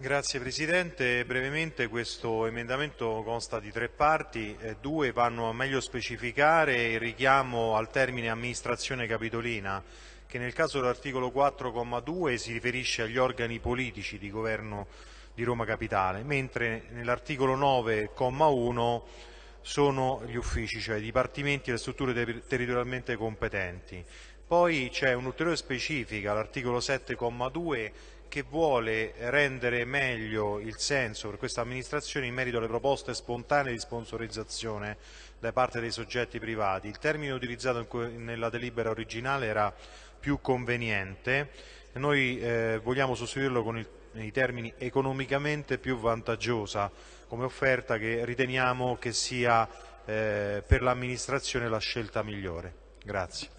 Grazie Presidente, brevemente questo emendamento consta di tre parti, eh, due vanno a meglio specificare il richiamo al termine amministrazione capitolina che nel caso dell'articolo 4,2 si riferisce agli organi politici di governo di Roma Capitale, mentre nell'articolo 9,1 sono gli uffici, cioè i dipartimenti e le strutture ter territorialmente competenti. Poi c'è un'ulteriore specifica, l'articolo 7,2 che vuole rendere meglio il senso per questa amministrazione in merito alle proposte spontanee di sponsorizzazione da parte dei soggetti privati. Il termine utilizzato nella delibera originale era più conveniente, noi eh, vogliamo sostituirlo con il, i termini economicamente più vantaggiosa come offerta che riteniamo che sia eh, per l'amministrazione la scelta migliore. Grazie.